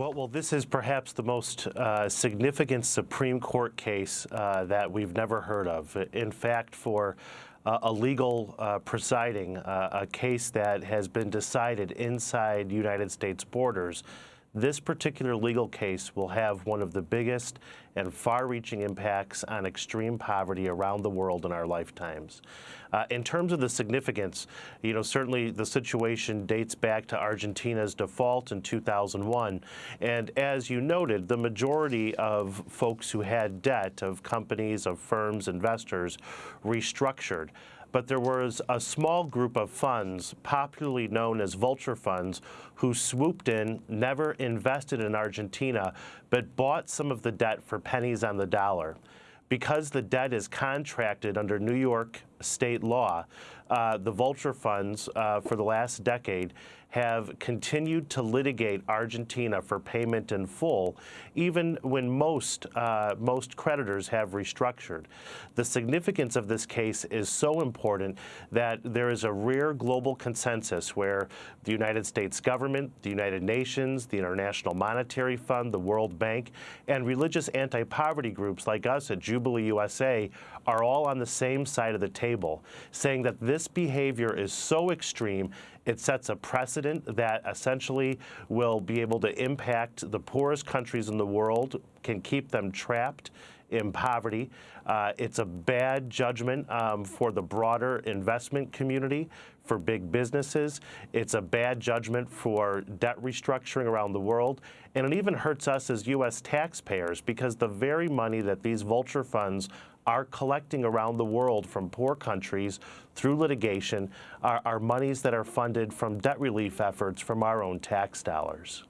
Well, well, this is perhaps the most uh, significant Supreme Court case uh, that we've never heard of. In fact, for uh, a legal uh, presiding, uh, a case that has been decided inside United States borders, this particular legal case will have one of the biggest and far-reaching impacts on extreme poverty around the world in our lifetimes. Uh, in terms of the significance, you know, certainly the situation dates back to Argentina's default in 2001. And as you noted, the majority of folks who had debt, of companies, of firms, investors, restructured but there was a small group of funds, popularly known as vulture funds, who swooped in, never invested in Argentina, but bought some of the debt for pennies on the dollar. Because the debt is contracted under New York state law, uh, the vulture funds uh, for the last decade have continued to litigate Argentina for payment in full, even when most, uh, most creditors have restructured. The significance of this case is so important that there is a rare global consensus where the United States government, the United Nations, the International Monetary Fund, the World Bank, and religious anti-poverty groups like us at Jubilee USA are all on the same side of the table, saying that this behavior is so extreme, it sets a precedent that essentially will be able to impact the poorest countries in the world, can keep them trapped in poverty. Uh, it's a bad judgment um, for the broader investment community, for big businesses. It's a bad judgment for debt restructuring around the world. And it even hurts us as U.S. taxpayers because the very money that these vulture funds are collecting around the world from poor countries through litigation are, are monies that are funded from debt relief efforts from our own tax dollars.